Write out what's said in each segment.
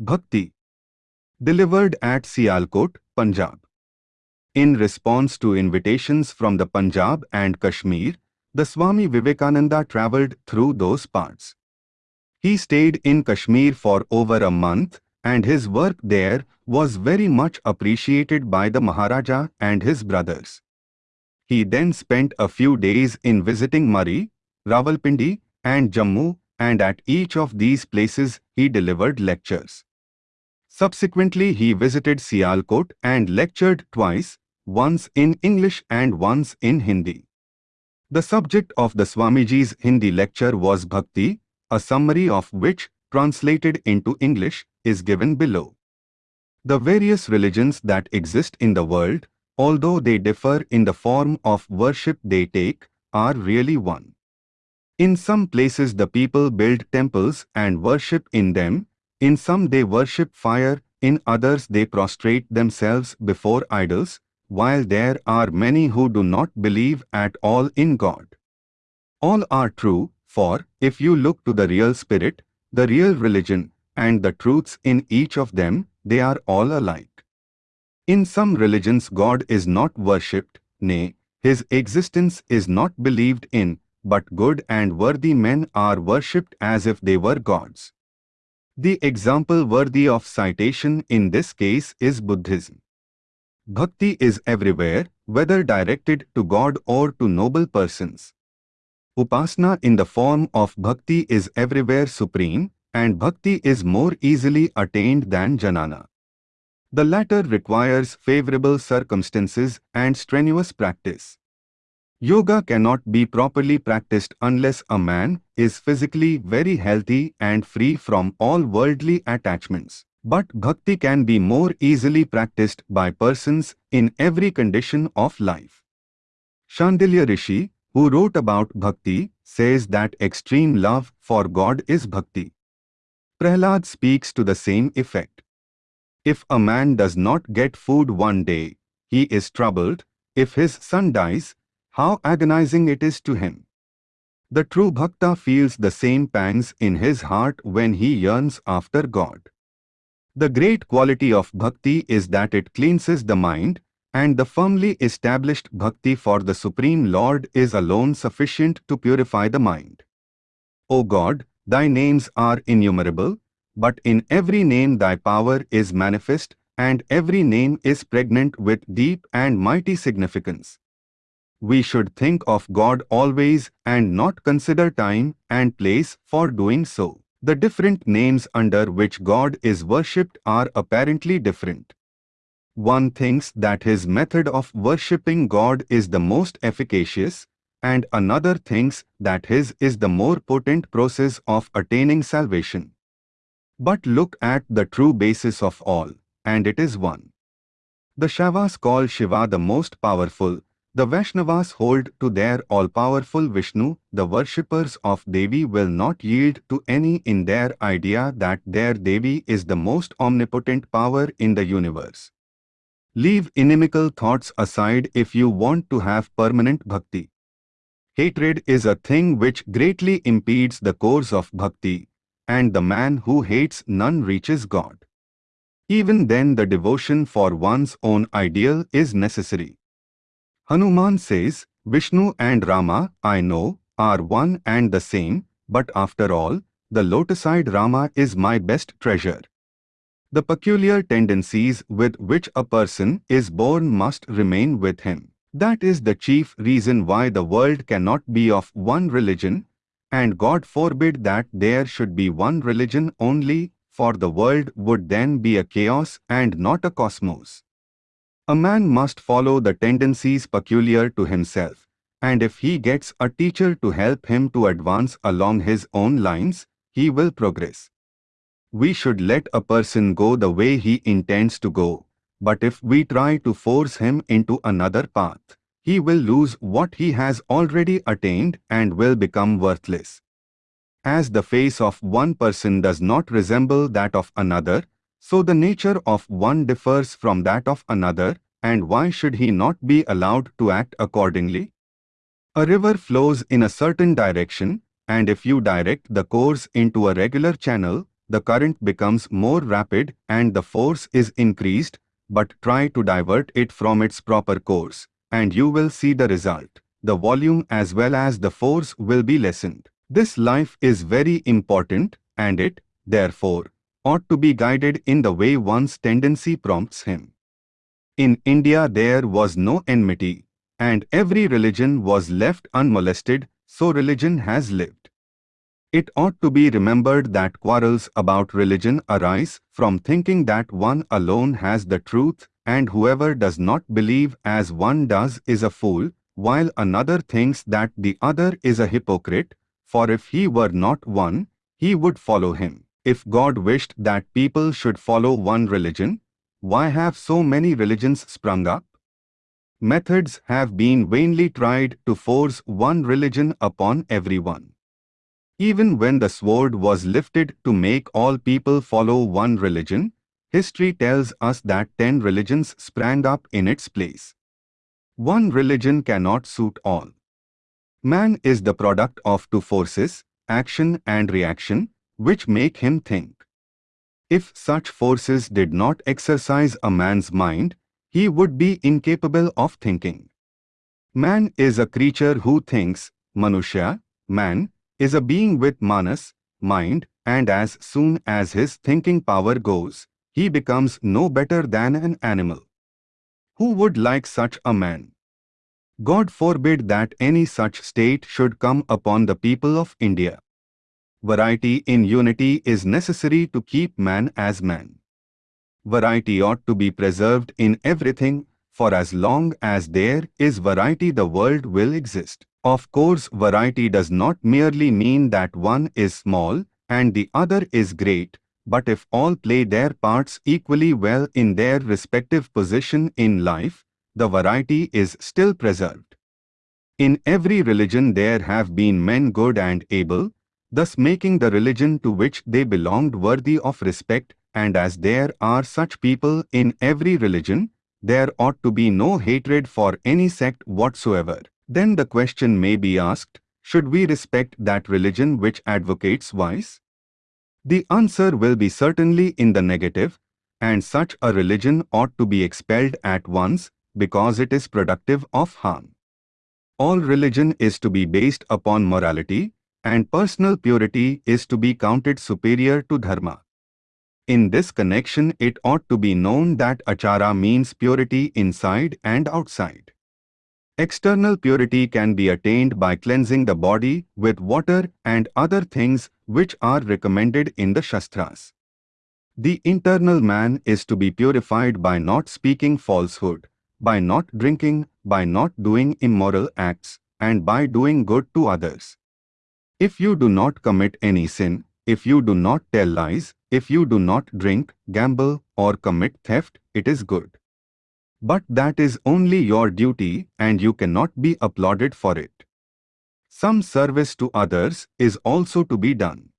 Bhakti. Delivered at Sialkot, Punjab. In response to invitations from the Punjab and Kashmir, the Swami Vivekananda travelled through those parts. He stayed in Kashmir for over a month and his work there was very much appreciated by the Maharaja and his brothers. He then spent a few days in visiting Murree, Rawalpindi and Jammu and at each of these places he delivered lectures. Subsequently he visited Sialkot and lectured twice, once in English and once in Hindi. The subject of the Swamiji's Hindi lecture was Bhakti, a summary of which, translated into English, is given below. The various religions that exist in the world, although they differ in the form of worship they take, are really one. In some places the people build temples and worship in them, in some they worship fire, in others they prostrate themselves before idols, while there are many who do not believe at all in God. All are true, for, if you look to the real spirit, the real religion, and the truths in each of them, they are all alike. In some religions God is not worshipped, nay, His existence is not believed in, but good and worthy men are worshipped as if they were gods. The example worthy of citation in this case is Buddhism. Bhakti is everywhere, whether directed to God or to noble persons. Upasana in the form of bhakti is everywhere supreme, and bhakti is more easily attained than jnana. The latter requires favorable circumstances and strenuous practice. Yoga cannot be properly practiced unless a man is physically very healthy and free from all worldly attachments. But bhakti can be more easily practiced by persons in every condition of life. Shandilya Rishi, who wrote about bhakti, says that extreme love for God is bhakti. Prahlad speaks to the same effect. If a man does not get food one day, he is troubled. If his son dies, how agonizing it is to him. The true bhakta feels the same pangs in his heart when he yearns after God. The great quality of bhakti is that it cleanses the mind, and the firmly established bhakti for the Supreme Lord is alone sufficient to purify the mind. O God, thy names are innumerable, but in every name thy power is manifest, and every name is pregnant with deep and mighty significance. We should think of God always and not consider time and place for doing so. The different names under which God is worshipped are apparently different. One thinks that his method of worshipping God is the most efficacious, and another thinks that his is the more potent process of attaining salvation. But look at the true basis of all, and it is one. The Shaivas call Shiva the most powerful, the Vaishnavas hold to their all-powerful Vishnu, the worshippers of Devi will not yield to any in their idea that their Devi is the most omnipotent power in the universe. Leave inimical thoughts aside if you want to have permanent bhakti. Hatred is a thing which greatly impedes the course of bhakti, and the man who hates none reaches God. Even then the devotion for one's own ideal is necessary. Hanuman says, Vishnu and Rama, I know, are one and the same, but after all, the lotus-eyed Rama is my best treasure. The peculiar tendencies with which a person is born must remain with him. That is the chief reason why the world cannot be of one religion, and God forbid that there should be one religion only, for the world would then be a chaos and not a cosmos. A man must follow the tendencies peculiar to himself, and if he gets a teacher to help him to advance along his own lines, he will progress. We should let a person go the way he intends to go, but if we try to force him into another path, he will lose what he has already attained and will become worthless. As the face of one person does not resemble that of another, so the nature of one differs from that of another, and why should he not be allowed to act accordingly? A river flows in a certain direction, and if you direct the course into a regular channel, the current becomes more rapid and the force is increased, but try to divert it from its proper course, and you will see the result. The volume as well as the force will be lessened. This life is very important, and it, therefore, ought to be guided in the way one's tendency prompts him. In India there was no enmity, and every religion was left unmolested, so religion has lived. It ought to be remembered that quarrels about religion arise from thinking that one alone has the truth and whoever does not believe as one does is a fool, while another thinks that the other is a hypocrite, for if he were not one, he would follow him. If God wished that people should follow one religion, why have so many religions sprung up? Methods have been vainly tried to force one religion upon everyone. Even when the sword was lifted to make all people follow one religion, history tells us that ten religions sprang up in its place. One religion cannot suit all. Man is the product of two forces, action and reaction, which make him think. If such forces did not exercise a man's mind, he would be incapable of thinking. Man is a creature who thinks, Manushya, man, is a being with manas, mind, and as soon as his thinking power goes, he becomes no better than an animal. Who would like such a man? God forbid that any such state should come upon the people of India. Variety in unity is necessary to keep man as man. Variety ought to be preserved in everything, for as long as there is variety the world will exist. Of course, variety does not merely mean that one is small and the other is great, but if all play their parts equally well in their respective position in life, the variety is still preserved. In every religion there have been men good and able, thus making the religion to which they belonged worthy of respect, and as there are such people in every religion, there ought to be no hatred for any sect whatsoever. Then the question may be asked, should we respect that religion which advocates vice? The answer will be certainly in the negative, and such a religion ought to be expelled at once because it is productive of harm. All religion is to be based upon morality, and personal purity is to be counted superior to dharma. In this connection it ought to be known that achara means purity inside and outside. External purity can be attained by cleansing the body with water and other things which are recommended in the Shastras. The internal man is to be purified by not speaking falsehood, by not drinking, by not doing immoral acts, and by doing good to others. If you do not commit any sin, if you do not tell lies, if you do not drink, gamble, or commit theft, it is good. But that is only your duty and you cannot be applauded for it. Some service to others is also to be done.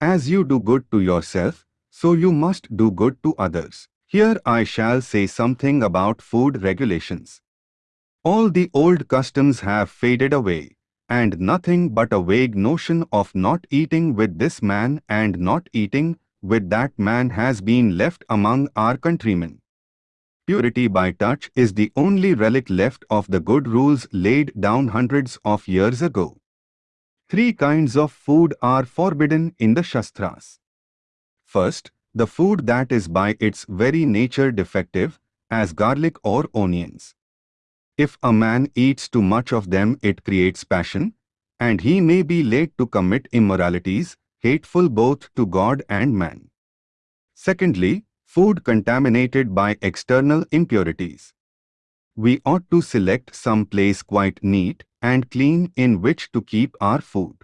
As you do good to yourself, so you must do good to others. Here I shall say something about food regulations. All the old customs have faded away, and nothing but a vague notion of not eating with this man and not eating with that man has been left among our countrymen. Purity by touch is the only relic left of the good rules laid down hundreds of years ago. Three kinds of food are forbidden in the Shastras. First, the food that is by its very nature defective, as garlic or onions. If a man eats too much of them it creates passion, and he may be led to commit immoralities, hateful both to God and man. Secondly, food contaminated by external impurities. We ought to select some place quite neat and clean in which to keep our food.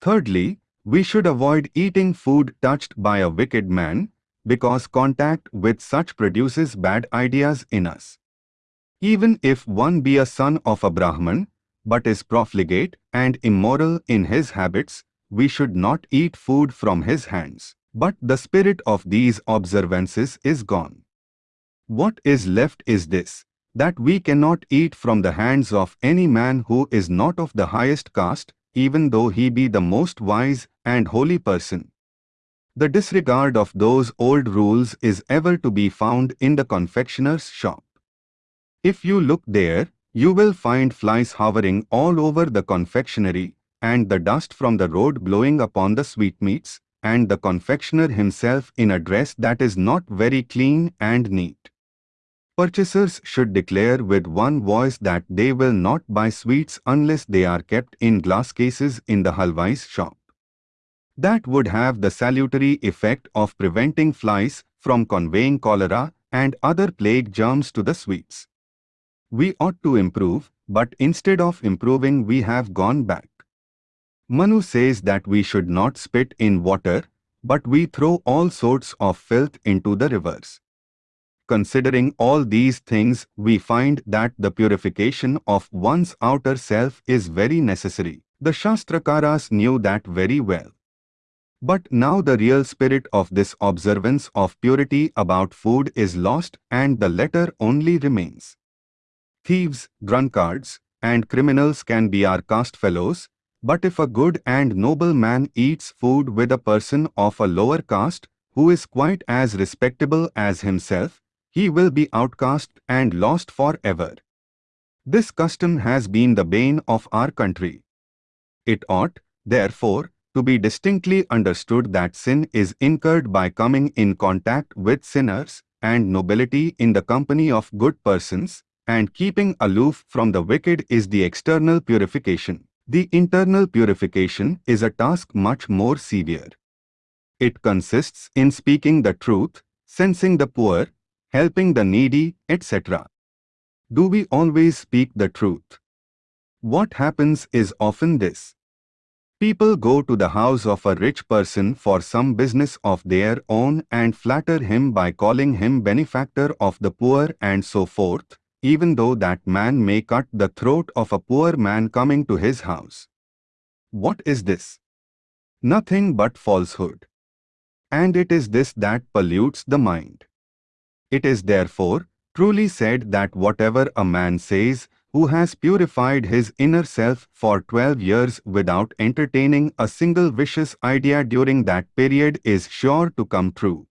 Thirdly, we should avoid eating food touched by a wicked man because contact with such produces bad ideas in us. Even if one be a son of a Brahman, but is profligate and immoral in his habits, we should not eat food from his hands. But the spirit of these observances is gone. What is left is this, that we cannot eat from the hands of any man who is not of the highest caste, even though he be the most wise and holy person. The disregard of those old rules is ever to be found in the confectioner's shop. If you look there, you will find flies hovering all over the confectionery, and the dust from the road blowing upon the sweetmeats, and the confectioner himself in a dress that is not very clean and neat. Purchasers should declare with one voice that they will not buy sweets unless they are kept in glass cases in the halwai's shop. That would have the salutary effect of preventing flies from conveying cholera and other plague germs to the sweets. We ought to improve, but instead of improving we have gone back. Manu says that we should not spit in water, but we throw all sorts of filth into the rivers. Considering all these things, we find that the purification of one's outer self is very necessary. The Shastrakaras knew that very well. But now the real spirit of this observance of purity about food is lost and the letter only remains. Thieves, drunkards, and criminals can be our caste fellows, but if a good and noble man eats food with a person of a lower caste, who is quite as respectable as himself, he will be outcast and lost forever. This custom has been the bane of our country. It ought, therefore, to be distinctly understood that sin is incurred by coming in contact with sinners, and nobility in the company of good persons, and keeping aloof from the wicked is the external purification. The internal purification is a task much more severe. It consists in speaking the truth, sensing the poor, helping the needy, etc. Do we always speak the truth? What happens is often this. People go to the house of a rich person for some business of their own and flatter him by calling him benefactor of the poor and so forth, even though that man may cut the throat of a poor man coming to his house. What is this? Nothing but falsehood. And it is this that pollutes the mind. It is therefore truly said that whatever a man says, who has purified his inner self for 12 years without entertaining a single vicious idea during that period is sure to come true.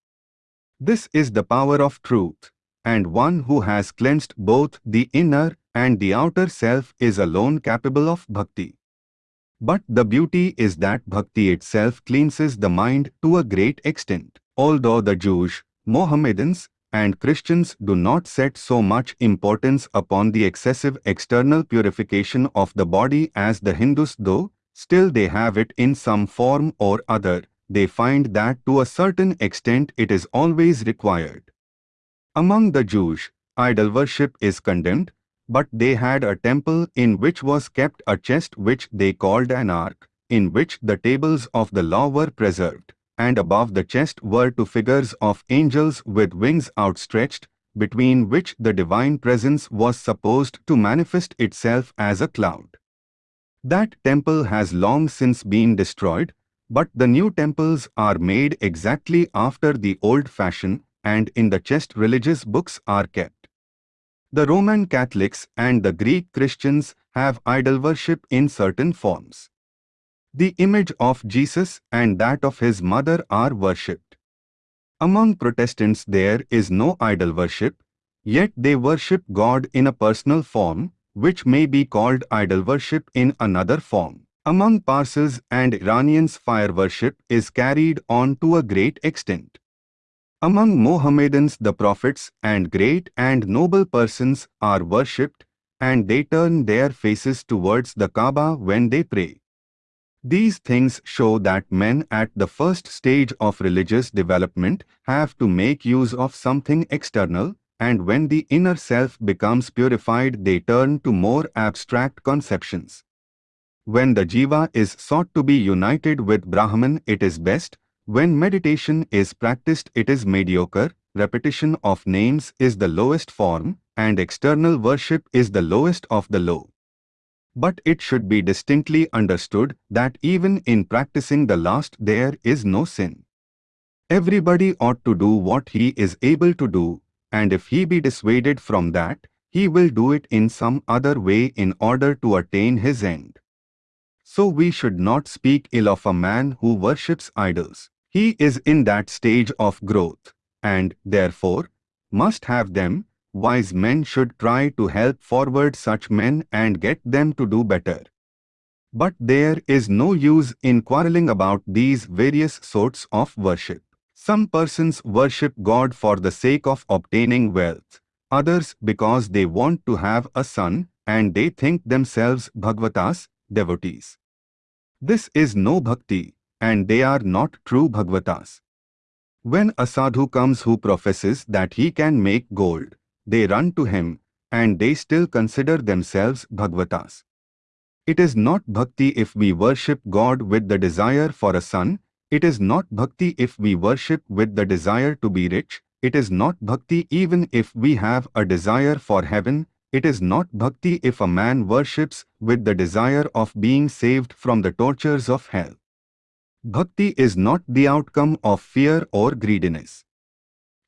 This is the power of truth and one who has cleansed both the inner and the outer self is alone capable of bhakti. But the beauty is that bhakti itself cleanses the mind to a great extent. Although the Jews, Mohammedans, and Christians do not set so much importance upon the excessive external purification of the body as the Hindus do, still they have it in some form or other. They find that to a certain extent it is always required. Among the Jews, idol worship is condemned, but they had a temple in which was kept a chest which they called an ark, in which the tables of the law were preserved, and above the chest were two figures of angels with wings outstretched, between which the divine presence was supposed to manifest itself as a cloud. That temple has long since been destroyed, but the new temples are made exactly after the old fashion and in the chest religious books are kept. The Roman Catholics and the Greek Christians have idol worship in certain forms. The image of Jesus and that of his mother are worshipped. Among Protestants there is no idol worship, yet they worship God in a personal form, which may be called idol worship in another form. Among Parsis and Iranians fire worship is carried on to a great extent. Among Mohammedans the prophets and great and noble persons are worshipped and they turn their faces towards the Kaaba when they pray. These things show that men at the first stage of religious development have to make use of something external and when the inner self becomes purified they turn to more abstract conceptions. When the jiva is sought to be united with Brahman it is best when meditation is practiced it is mediocre, repetition of names is the lowest form, and external worship is the lowest of the low. But it should be distinctly understood that even in practicing the last there is no sin. Everybody ought to do what he is able to do, and if he be dissuaded from that, he will do it in some other way in order to attain his end. So we should not speak ill of a man who worships idols. He is in that stage of growth, and, therefore, must have them. Wise men should try to help forward such men and get them to do better. But there is no use in quarreling about these various sorts of worship. Some persons worship God for the sake of obtaining wealth, others because they want to have a son and they think themselves Bhagavatas, devotees. This is no bhakti, and they are not true Bhagavatas. When a sadhu comes who professes that he can make gold, they run to him, and they still consider themselves Bhagavatas. It is not bhakti if we worship God with the desire for a son, it is not bhakti if we worship with the desire to be rich, it is not bhakti even if we have a desire for heaven, it is not bhakti if a man worships with the desire of being saved from the tortures of hell. Bhakti is not the outcome of fear or greediness.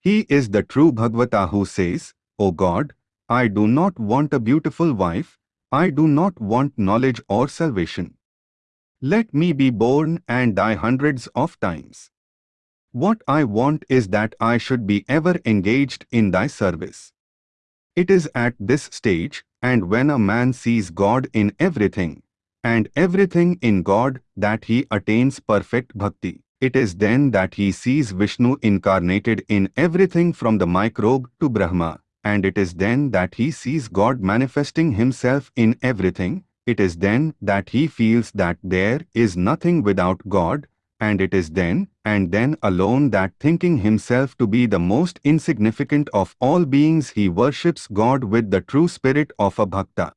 He is the true Bhagavata who says, O God, I do not want a beautiful wife, I do not want knowledge or salvation. Let me be born and die hundreds of times. What I want is that I should be ever engaged in thy service. It is at this stage, and when a man sees God in everything, and everything in God, that he attains perfect bhakti. It is then that he sees Vishnu incarnated in everything from the microbe to Brahma, and it is then that he sees God manifesting himself in everything, it is then that he feels that there is nothing without God, and it is then, and then alone that thinking himself to be the most insignificant of all beings he worships God with the true spirit of a bhakta.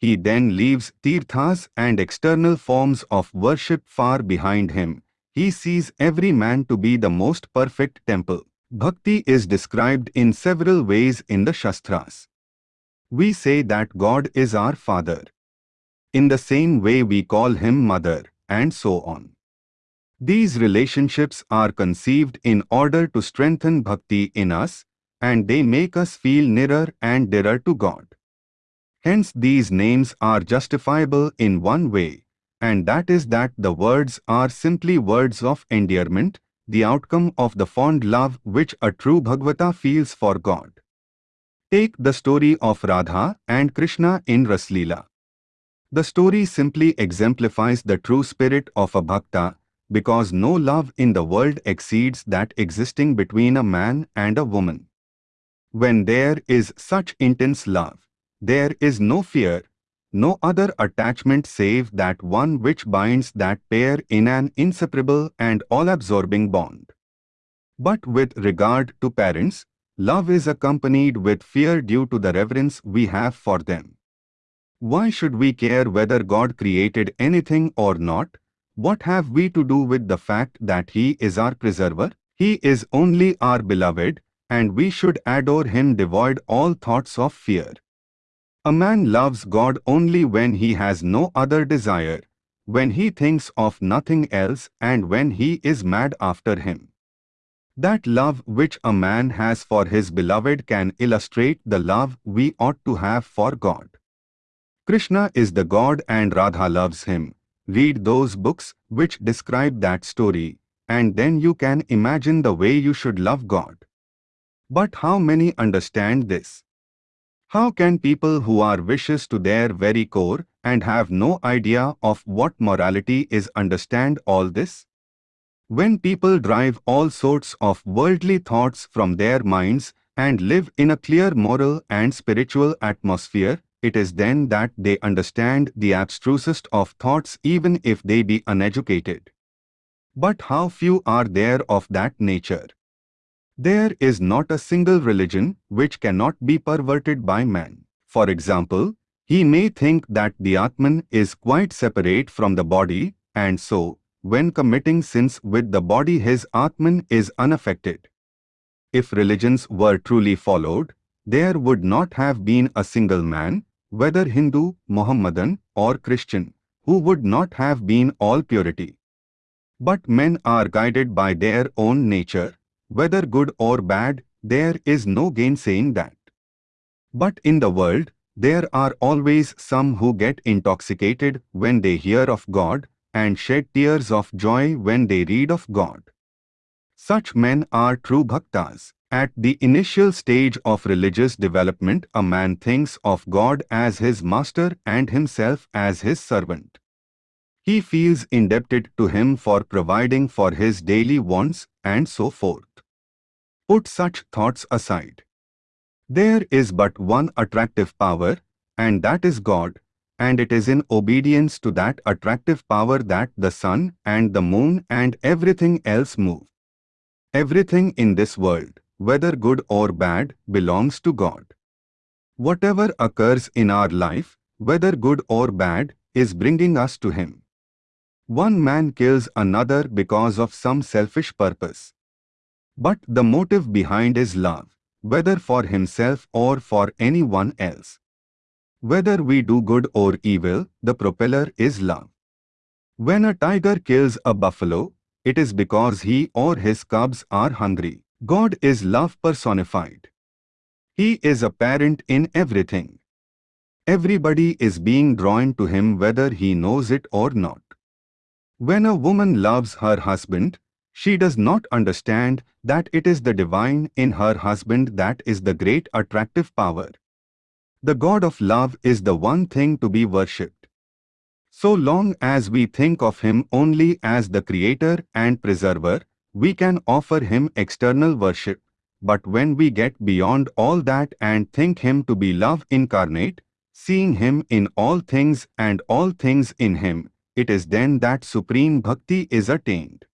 He then leaves tirthas and external forms of worship far behind him. He sees every man to be the most perfect temple. Bhakti is described in several ways in the Shastras. We say that God is our Father. In the same way we call Him Mother, and so on. These relationships are conceived in order to strengthen bhakti in us, and they make us feel nearer and dearer to God. Hence these names are justifiable in one way, and that is that the words are simply words of endearment, the outcome of the fond love which a true Bhagavata feels for God. Take the story of Radha and Krishna in Raslila. The story simply exemplifies the true spirit of a bhakta because no love in the world exceeds that existing between a man and a woman. When there is such intense love, there is no fear, no other attachment save that one which binds that pair in an inseparable and all-absorbing bond. But with regard to parents, love is accompanied with fear due to the reverence we have for them. Why should we care whether God created anything or not? What have we to do with the fact that He is our preserver? He is only our beloved, and we should adore Him devoid all thoughts of fear. A man loves God only when he has no other desire, when he thinks of nothing else and when he is mad after him. That love which a man has for his beloved can illustrate the love we ought to have for God. Krishna is the God and Radha loves him. Read those books which describe that story, and then you can imagine the way you should love God. But how many understand this? How can people who are vicious to their very core and have no idea of what morality is understand all this? When people drive all sorts of worldly thoughts from their minds and live in a clear moral and spiritual atmosphere, it is then that they understand the abstrusest of thoughts even if they be uneducated. But how few are there of that nature? There is not a single religion which cannot be perverted by man. For example, he may think that the Atman is quite separate from the body, and so, when committing sins with the body his Atman is unaffected. If religions were truly followed, there would not have been a single man, whether Hindu, Mohammedan or Christian, who would not have been all purity. But men are guided by their own nature, whether good or bad, there is no gainsaying that. But in the world, there are always some who get intoxicated when they hear of God and shed tears of joy when they read of God. Such men are true bhaktas. At the initial stage of religious development, a man thinks of God as his master and himself as his servant. He feels indebted to him for providing for his daily wants and so forth. Put such thoughts aside. There is but one attractive power, and that is God, and it is in obedience to that attractive power that the sun and the moon and everything else move. Everything in this world, whether good or bad, belongs to God. Whatever occurs in our life, whether good or bad, is bringing us to Him. One man kills another because of some selfish purpose. But the motive behind is love, whether for himself or for anyone else. Whether we do good or evil, the propeller is love. When a tiger kills a buffalo, it is because he or his cubs are hungry. God is love personified. He is apparent in everything. Everybody is being drawn to him whether he knows it or not. When a woman loves her husband, she does not understand that it is the divine in her husband that is the great attractive power. The God of love is the one thing to be worshipped. So long as we think of Him only as the Creator and Preserver, we can offer Him external worship. But when we get beyond all that and think Him to be love incarnate, seeing Him in all things and all things in Him, it is then that supreme bhakti is attained.